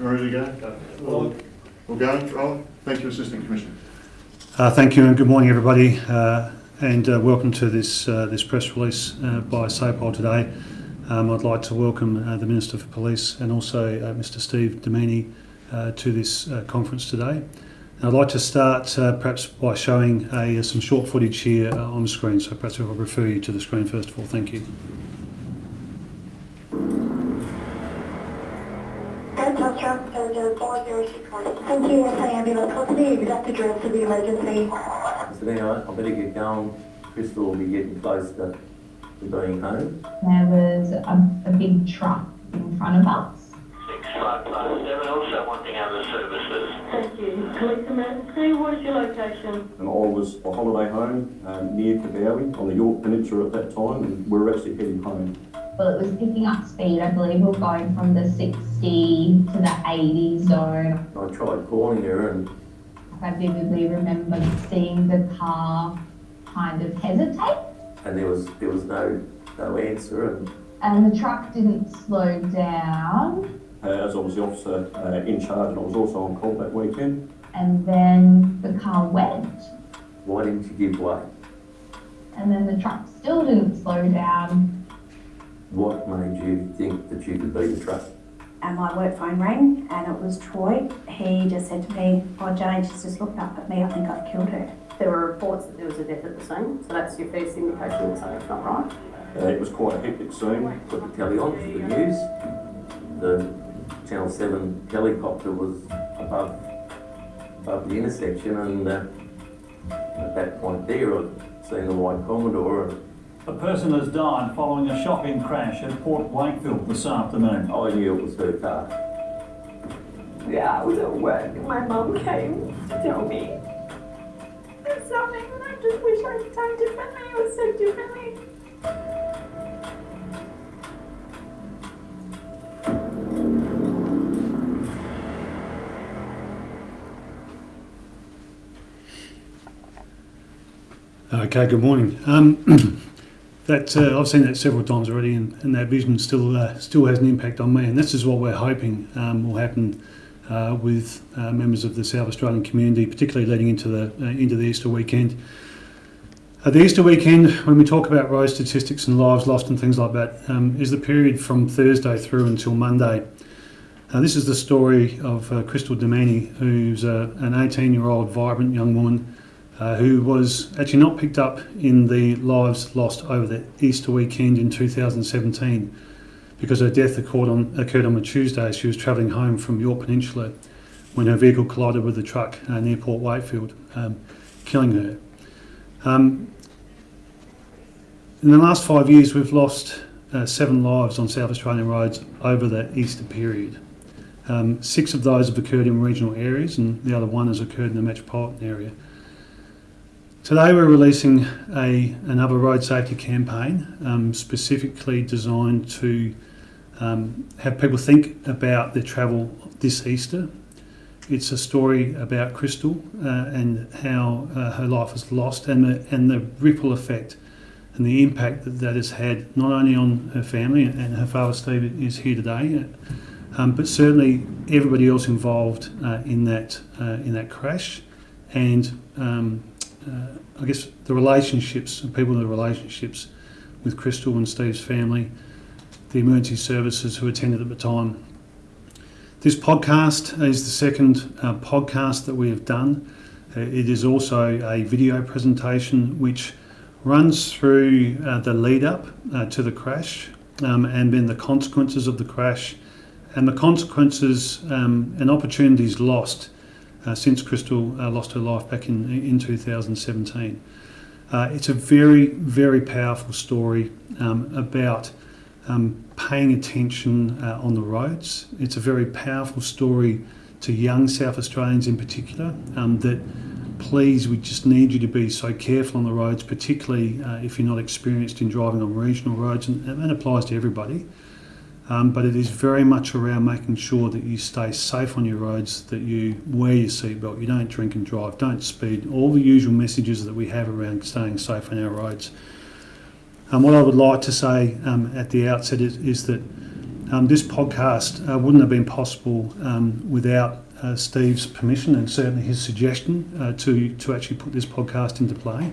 ready to go? We'll, we'll. Roland, thank you, Assistant Commissioner. Uh, Thank you and good morning, everybody, uh, and uh, welcome to this uh, this press release uh, by SAPOL today. Um, I'd like to welcome uh, the Minister for Police and also Mr Steve Domini to this conference today. And I'd like to start perhaps by showing a, some short footage here on the screen, so perhaps I'll refer you to the screen first of all. Thank you. Delta Truck Dojo 4061. Thank you, SA Ambulance. What's the exact address of the emergency? So anyway, I better get going. Crystal will be getting close to, to being home. There was a, a big truck in front of us. Six five five seven, also wanting other services. Thank you. Police emergency, what is your location? and I was on holiday home um, near Coobowie on the Yorke Peninsula at that time, and we were actually heading home. Well, it was picking up speed. I believe we were going from the 60 to the 80 zone. I tried calling her and I vividly remember seeing the car kind of hesitate, and there was there was no no answer and and the truck didn't slow down. Uh, as I was the officer uh, in charge, and I was also on call that weekend. And then the car went, why didn't you give way? and then the truck still didn't slow down. What made you think that you could beat the truck? And my work phone rang and it was Troy. He just said to me, oh Jane, she's just looked up at me, I think I've killed her. There were reports that there was a death at the scene, so that's your first indication that something's not right. Uh, it was quite a hectic scene. Put the telly on for the news. The Channel Seven helicopter was above above the intersection, and uh, at that point there, I'd seen the white Commodore, and A person has died following a shocking crash at Port Wakefield this afternoon. I knew it was her car. Yeah, I was at work and my mum came to tell me there's something and I just wish I'd done differently. It was so differently. Okay, good morning. Um, that uh, I've seen that several times already, and, and that vision still uh, still has an impact on me. And this is what we're hoping um, will happen uh, with uh, members of the South Australian community, particularly leading into the uh, into the Easter weekend. The Easter weekend, when we talk about road statistics and lives lost and things like that, um, is the period from Thursday through until Monday. This is the story of uh, Crystal Demani, who's an 18-year-old vibrant young woman uh, who was actually not picked up in the lives lost over the Easter weekend in 2017 because her death occurred on, occurred on a Tuesday. She was travelling home from Yorke Peninsula when her vehicle collided with a truck uh, near Port Wakefield, um, killing her. Um, in the last five years, we've lost uh, seven lives on South Australian roads over the Easter period. Um, six of those have occurred in regional areas, and the other one has occurred in the metropolitan area. Today we're releasing a, another road safety campaign um, specifically designed to um, have people think about their travel this Easter. It's a story about Crystal uh, and how uh, her life was lost and the, and the ripple effect and the impact that that has had not only on her family and her father Steve is here today, um, but certainly everybody else involved uh, in that uh, in that crash and um, uh, I guess the relationships, and people in the relationships with Crystal and Steve's family, the emergency services who attended at the time. This podcast is the second uh, podcast that we have done. Uh, it is also a video presentation which runs through uh, the lead up uh, to the crash um, and then the consequences of the crash and the consequences um, and opportunities lost uh, since Crystal uh, lost her life back in, in 2017. Uh, it's a very, very powerful story um, about um, paying attention uh, on the roads. It's a very powerful story to young South Australians in particular um, that please, we just need you to be so careful on the roads, particularly uh, if you're not experienced in driving on regional roads, and that applies to everybody. Um, but it is very much around making sure that you stay safe on your roads, that you wear your seatbelt, you don't drink and drive, don't speed, all the usual messages that we have around staying safe on our roads. And what I would like to say um, at the outset is, is that Um, this podcast uh, wouldn't have been possible um, without uh, Steve's permission and certainly his suggestion uh, to, to actually put this podcast into play.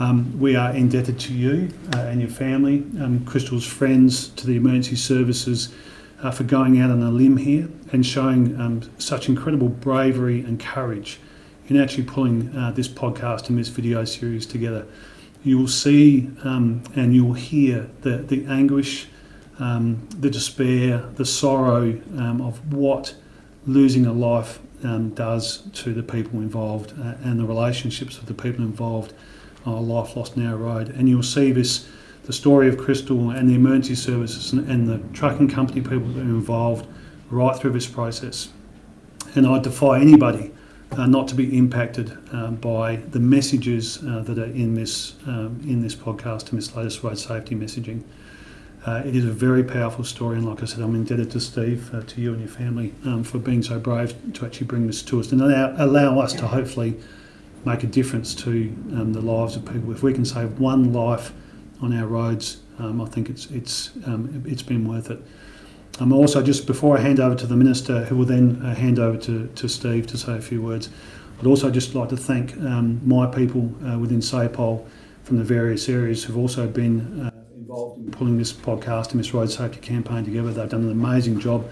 Um, we are indebted to you uh, and your family, um, Crystal's friends, to the emergency services uh, for going out on a limb here and showing um, such incredible bravery and courage in actually pulling uh, this podcast and this video series together. You will see um, and you will hear the, the anguish, um, the despair, the sorrow um, of what losing a life does to the people involved uh, and the relationships of the people involved a life lost now road. And you'll see this, the story of Crystal and the emergency services and, and the trucking company people that are involved right through this process. And I defy anybody uh, not to be impacted um, by the messages uh, that are in this um, in this podcast and this latest road safety messaging. Uh, it is a very powerful story, and like I said, I'm indebted to Steve, uh, to you and your family, um, for being so brave to actually bring this to us and allow, allow us to hopefully make a difference to um, the lives of people. If we can save one life on our roads, um, I think it's it's um, it's been worth it. Um, also, just before I hand over to the Minister, who will then uh, hand over to, to Steve to say a few words, I'd also just like to thank um, my people uh, within SAPOL from the various areas who've also been uh, involved in pulling this podcast and this road safety campaign together. They've done an amazing job.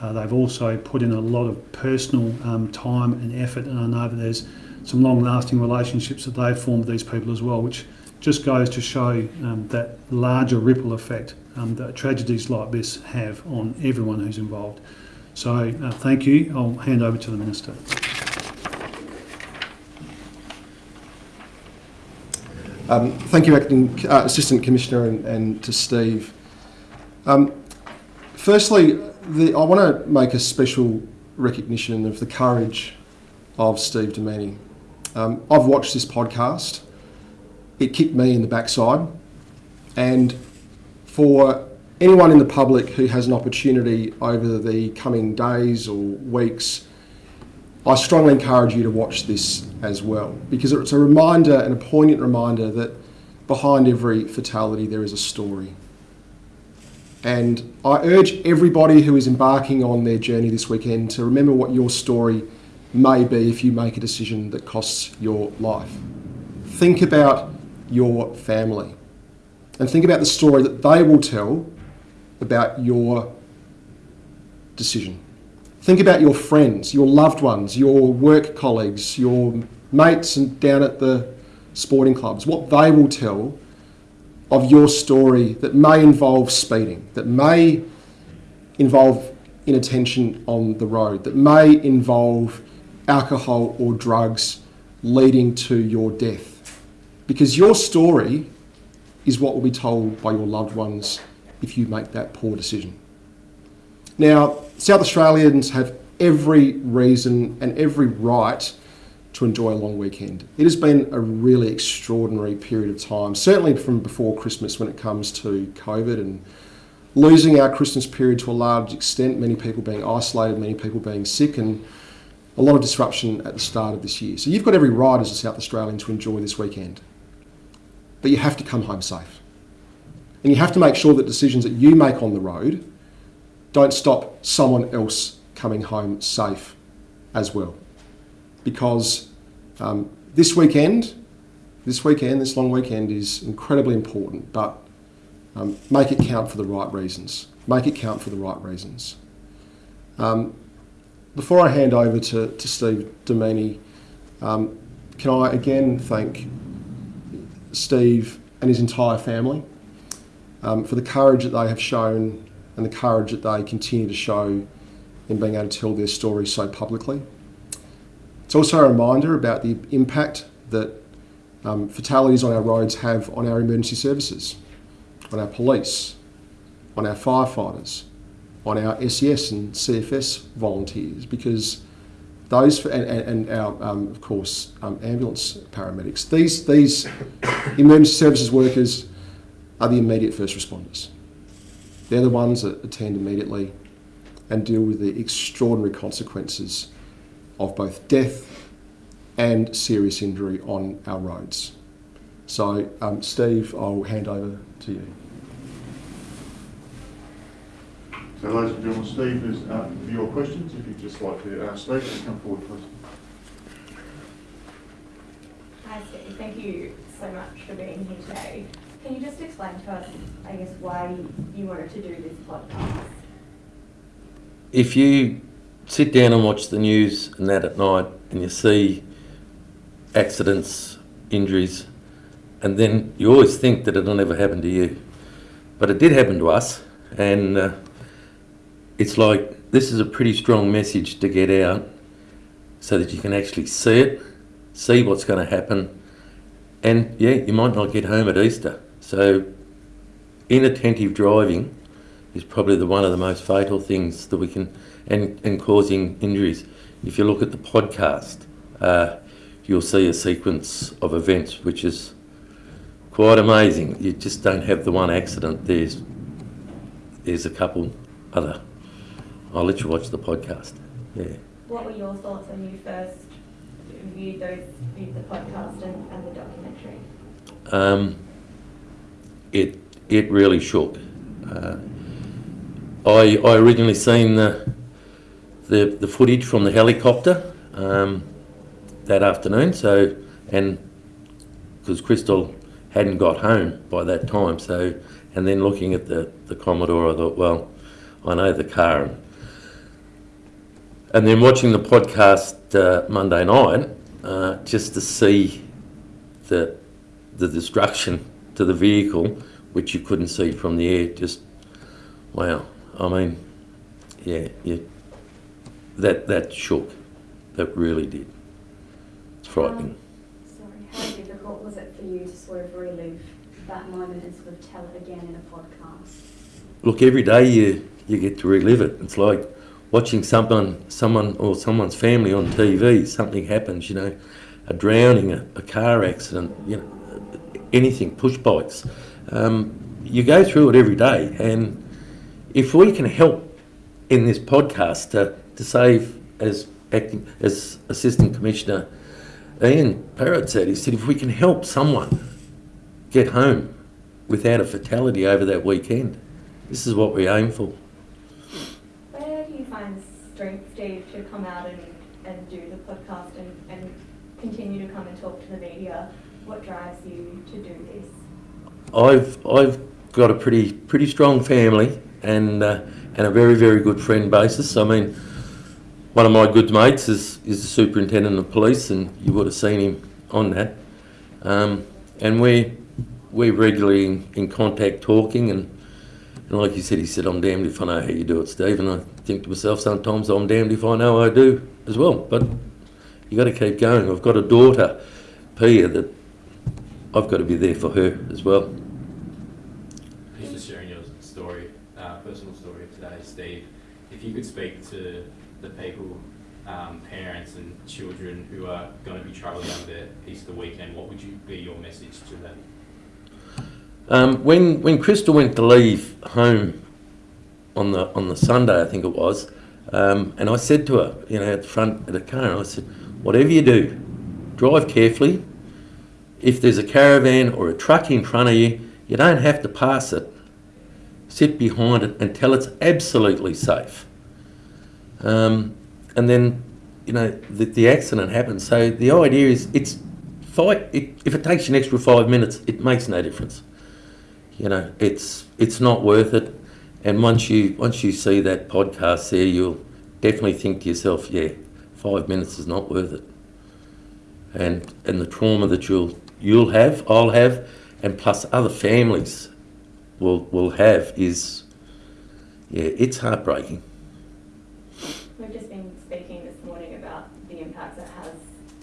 Uh, they've also put in a lot of personal um, time and effort, and I know that there's some long-lasting relationships that they've formed with these people as well, which just goes to show um, that larger ripple effect um, that tragedies like this have on everyone who's involved. So uh, thank you. I'll hand over to the Minister. Um, thank you, Acting uh, Assistant Commissioner, and, and to Steve. Um, firstly, the, I want to make a special recognition of the courage of Steve Demeni. Um, I've watched this podcast. It kicked me in the backside, and for anyone in the public who has an opportunity over the coming days or weeks, I strongly encourage you to watch this as well because it's a reminder and a poignant reminder that behind every fatality there is a story. And I urge everybody who is embarking on their journey this weekend to remember what your story may be if you make a decision that costs your life. Think about your family and think about the story that they will tell about your decision. Think about your friends, your loved ones, your work colleagues, your mates and down at the sporting clubs, what they will tell of your story that may involve speeding, that may involve inattention on the road, that may involve alcohol or drugs leading to your death. Because your story is what will be told by your loved ones if you make that poor decision. Now, South Australians have every reason and every right to enjoy a long weekend. It has been a really extraordinary period of time, certainly from before Christmas when it comes to COVID and losing our Christmas period to a large extent, many people being isolated, many people being sick, and a lot of disruption at the start of this year. So you've got every right as a South Australian to enjoy this weekend but you have to come home safe. And you have to make sure that decisions that you make on the road don't stop someone else coming home safe as well. Because um, this weekend, this weekend, this long weekend is incredibly important, but um, make it count for the right reasons. Make it count for the right reasons. Um, before I hand over to, to Steve Demeni, um, can I again thank Steve and his entire family um, for the courage that they have shown and the courage that they continue to show in being able to tell their story so publicly. It's also a reminder about the impact that um, fatalities on our roads have on our emergency services, on our police, on our firefighters, on our SES and CFS volunteers, because those and, and our um, of course um, ambulance paramedics. These these emergency services workers are the immediate first responders. They're the ones that attend immediately and deal with the extraordinary consequences of both death and serious injury on our roads. So, um, Steve, I'll hand over to you. So ladies and gentlemen, Steve is up for your questions. If you'd just like to ask Steve to come forward, please. Hi Steve, thank you so much for being here today. Can you just explain to us, I guess, why you wanted to do this podcast? If you sit down and watch the news and that at night and you see accidents, injuries, and then you always think that it'll never happen to you. But it did happen to us, and uh, it's like this is a pretty strong message to get out so that you can actually see it, see what's going to happen, and yeah, you might not get home at Easter. So, inattentive driving is probably the one of the most fatal things that we can, and, and causing injuries. If you look at the podcast, uh, you'll see a sequence of events which is quite amazing. You just don't have the one accident. There's there's a couple other. I'll let you watch the podcast. Yeah. What were your thoughts when you first viewed those, viewed the podcast and, and the documentary? Um, it it really shook. Uh, I I originally seen the the the footage from the helicopter um, that afternoon. So and because Crystal hadn't got home by that time. So and then looking at the the Commodore, I thought, well, I know the car. And, then watching the podcast uh, Monday night, uh, just to see the the destruction to the vehicle, which you couldn't see from the air, just wow. I mean, yeah, yeah, that that shook. That really did. It's frightening. Um, sorry, how difficult was it for you to sort of relive that moment and sort of tell it again in a podcast? Look, every day you you get to relive it. It's like watching someone, someone or someone's family on TV. Something happens, you know, a drowning, a, a car accident, you know, anything, push bikes. Um, you go through it every day, and if we can help in this podcast to, to save, as acting as Assistant Commissioner Ian Parrott said, he said if we can help someone get home without a fatality over that weekend, this is what we aim for. Where do you find strength, Steve, to come out and, and do the podcast and, and continue to come and talk to the media? What drives you to do this? I've I've got a pretty pretty strong family and uh, and a very very good friend basis. I mean, one of my good mates is is the superintendent of police, and you would have seen him on that. Um, and we we're regularly in, in contact, talking, and and like you said, he said, "I'm damned if I know how you do it, Steve." And I think to myself sometimes, "I'm damned if I know I do as well." But you got to keep going. I've got a daughter, Pia, that I've got to be there for her as well. Just for sharing your story, uh, personal story today, Steve. If you could speak to the people, um, parents and children who are going to be travelling over their Easter weekend, what would you be your message to them? Um, when when Crystal went to leave home on the on the Sunday, I think it was, um, and I said to her, you know, at the front of the car, I said, whatever you do, drive carefully. If there's a caravan or a truck in front of you, you don't have to pass it. Sit behind it until it's absolutely safe. Um, and then, you know, the, the accident happens. So the idea is, it's fight. It, if it takes you an extra five minutes, it makes no difference you know, it's it's not worth it. And once you once you see that podcast there, you'll definitely think to yourself, yeah, five minutes is not worth it. And and the trauma that you'll you'll have, I'll have, and plus other families will will have is, yeah, it's heartbreaking. We've just been speaking this morning about the impact it has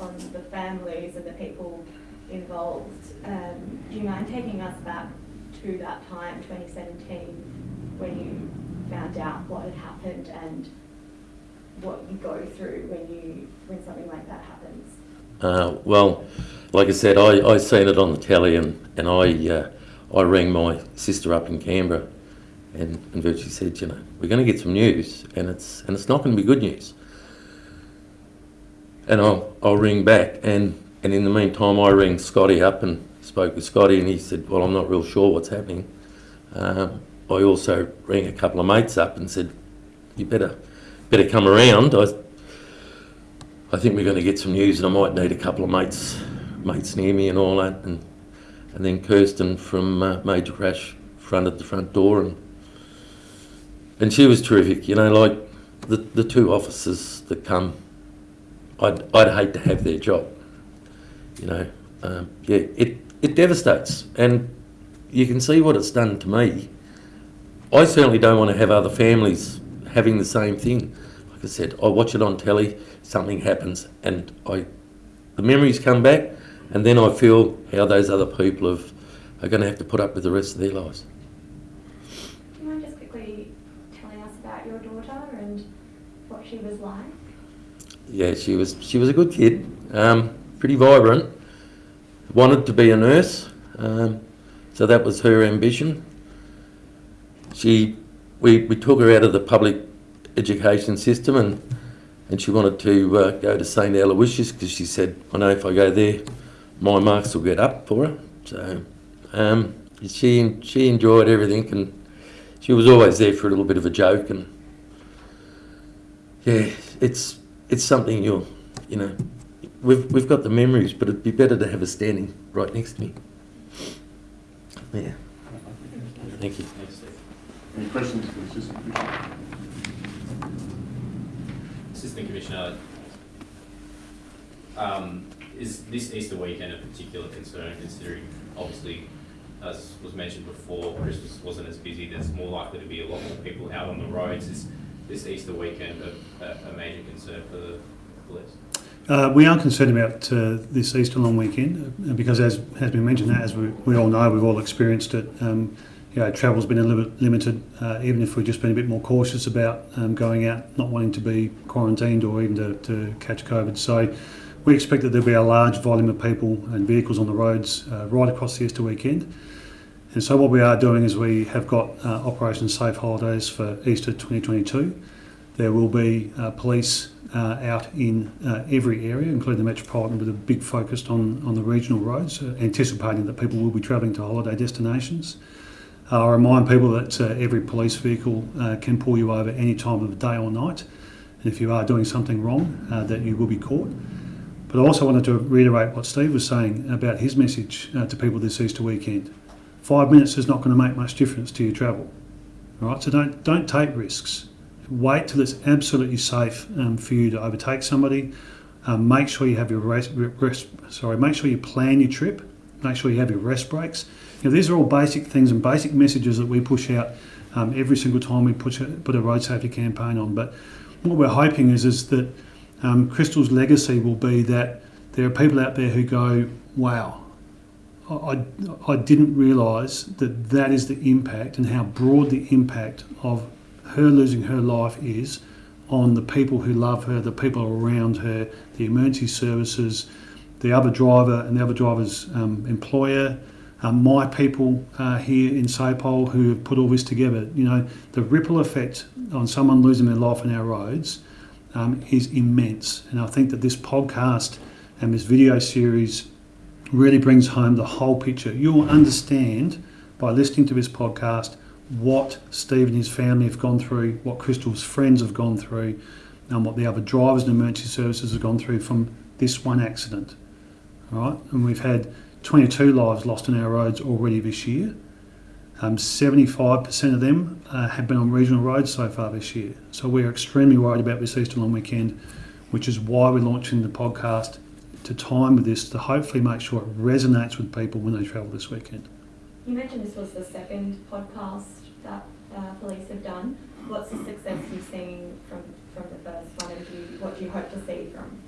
on the families and the people involved. Um, do you mind taking to that time, 2017, when you found out what had happened and what you go through when you when something like that happens? Uh, well, like I said, I, I seen it on the telly and, and I uh, I rang my sister up in Canberra and, and virtually said, you know, we're going to get some news and it's and it's not going to be good news. And I'll, I'll ring back and, and in the meantime I rang Scotty up and spoke with Scotty and he said, well, I'm not real sure what's happening. Um, I also rang a couple of mates up and said, "You better, better come around. I, I think we're going to get some news, and I might need a couple of mates, mates near me, and all that." And and then Kirsten from uh, Major Crash fronted the front door, and and she was terrific. You know, like the the two officers that come, I'd I'd hate to have their job. You know, um, yeah, it it devastates, and you can see what it's done to me. I certainly don't want to have other families having the same thing. Like I said, I watch it on telly, something happens, and I, the memories come back, and then I feel how those other people have, are going to have to put up with the rest of their lives. Do you mind just quickly telling us about your daughter and what she was like? Yeah, she was she was a good kid, um, pretty vibrant. Wanted to be a nurse, um, so that was her ambition. She, we, we took her out of the public education system and and she wanted to uh, go to St Aloysius because she said, I know if I go there, my marks will get up for her. So um, she she enjoyed everything and she was always there for a little bit of a joke and yeah, it's it's something you'll you know we've we've got the memories, but it'd be better to have her standing right next to me. Yeah. Thank you. Any questions for the Assistant Commissioner? Assistant Commissioner, um, is this Easter weekend a particular concern considering obviously, as was mentioned before, Christmas wasn't as busy, there's more likely to be a lot more people out on the roads. Is this Easter weekend a, a, a major concern for the police? Uh, we are concerned about uh, this Easter long weekend uh, because, as has been mentioned, as we, we all know, we've all experienced it. Um, you know, travel's been a little bit limited. Uh, even if we've just been a bit more cautious about um, going out, not wanting to be quarantined or even to, to catch COVID. So, we expect that there'll be a large volume of people and vehicles on the roads uh, right across the Easter weekend. And so, what we are doing is we have got uh, Operation Safe Holidays for Easter 2022. There will be uh, police uh, out in uh, every area, including the metropolitan, with a big focus on, on the regional roads, anticipating that people will be travelling to holiday destinations. I remind people that every police vehicle can pull you over any time of day or night, and if you are doing something wrong, that you will be caught. But I also wanted to reiterate what Steve was saying about his message uh, to people this Easter weekend. Five minutes is not going to make much difference to your travel, all right? So don't don't take risks wait till it's absolutely safe um, for you to overtake somebody. Um, make sure you have your rest, rest, sorry, make sure you plan your trip. Make sure you have your rest breaks. You know, these are all basic things and basic messages that we push out um, every single time we put a, put a road safety campaign on. But what we're hoping is is that um, Crystal's legacy will be that there are people out there who go, wow, I, I didn't realise that that is the impact and how broad the impact of her losing her life is on the people who love her, the people around her, the emergency services, the other driver and the other driver's um, employer, um, my people uh, here in SAPOL who have put all this together. You know, the ripple effect on someone losing their life on our roads um, is immense. And I think that this podcast and this video series really brings home the whole picture. You'll understand by listening to this podcast what Steve and his family have gone through, what Crystal's friends have gone through, and what the other drivers and emergency services have gone through from this one accident. All right, and we've had 22 lives lost on our roads already this year. Um, 75% of them uh, have been on regional roads so far this year. So we're extremely worried about this Easter long weekend, which is why we're launching the podcast to time with this to hopefully make sure it resonates with people when they travel this weekend. You mentioned this was the second podcast that uh, police have done. What's the success you've seen from, from the first one, and do you, what do you hope to see from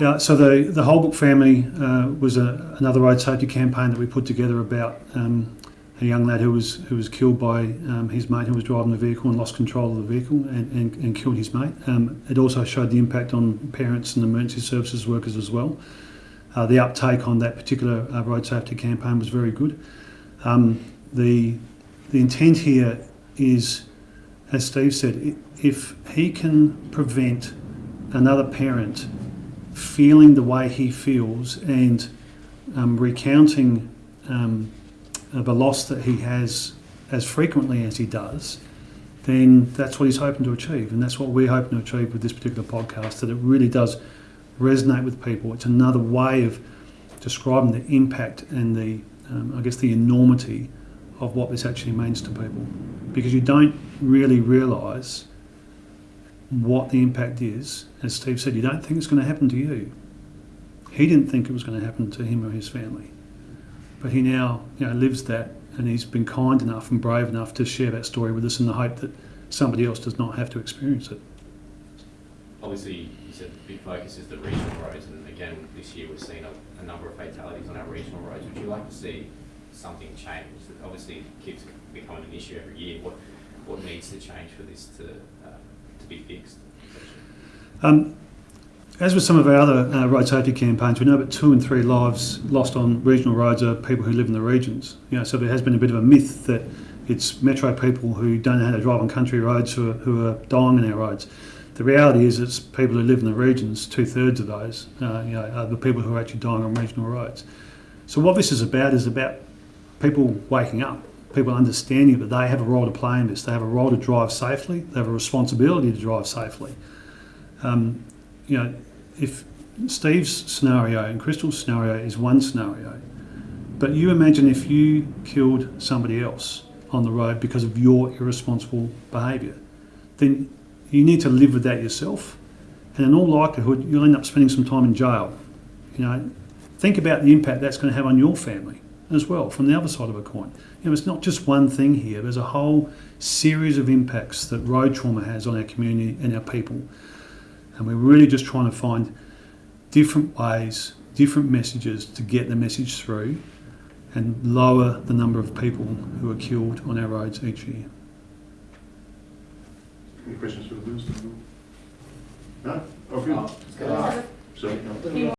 Yeah, so the, the Whole Book family uh, was a, another road safety campaign that we put together about um, a young lad who was who was killed by um, his mate who was driving the vehicle and lost control of the vehicle and, and, and killed his mate. Um, it also showed the impact on parents and emergency services workers as well. Uh, the uptake on that particular uh, road safety campaign was very good. Um, the the intent here is, as Steve said, if he can prevent another parent feeling the way he feels and um, recounting um, the loss that he has as frequently as he does, then that's what he's hoping to achieve. And that's what we're hoping to achieve with this particular podcast, that it really does resonate with people. It's another way of describing the impact and the, um, I guess, the enormity of what this actually means to people. Because you don't really realise what the impact is. As Steve said, you don't think it's going to happen to you. He didn't think it was going to happen to him or his family. But he now you know, lives that and he's been kind enough and brave enough to share that story with us in the hope that somebody else does not have to experience it. Obviously, you said the big focus is the regional roads, and again, this year we've seen a, a number of fatalities on our regional roads. Would you like to see something change? Obviously, it keeps becoming an issue every year. What, what needs to change for this to, uh, to be fixed? Um, as with some of our other uh, road safety campaigns, we know that two and three lives lost on regional roads are people who live in the regions. You know, so there has been a bit of a myth that it's metro people who don't know how to drive on country roads who are, who are dying on our roads. The reality is it's people who live in the regions, two thirds of those, uh, you know, are the people who are actually dying on regional roads. So what this is about is about people waking up, people understanding that they have a role to play in this. They have a role to drive safely. They have a responsibility to drive safely. Um, you know, if Steve's scenario and Crystal's scenario is one scenario, but you imagine if you killed somebody else on the road because of your irresponsible behaviour, then you need to live with that yourself, and in all likelihood, you'll end up spending some time in jail. You know, think about the impact that's going to have on your family as well from the other side of a coin. You know, it's not just one thing here. There's a whole series of impacts that road trauma has on our community and our people. And we're really just trying to find different ways, different messages to get the message through and lower the number of people who are killed on our roads each year. Any questions for the minister? No? Okay. Oh, no.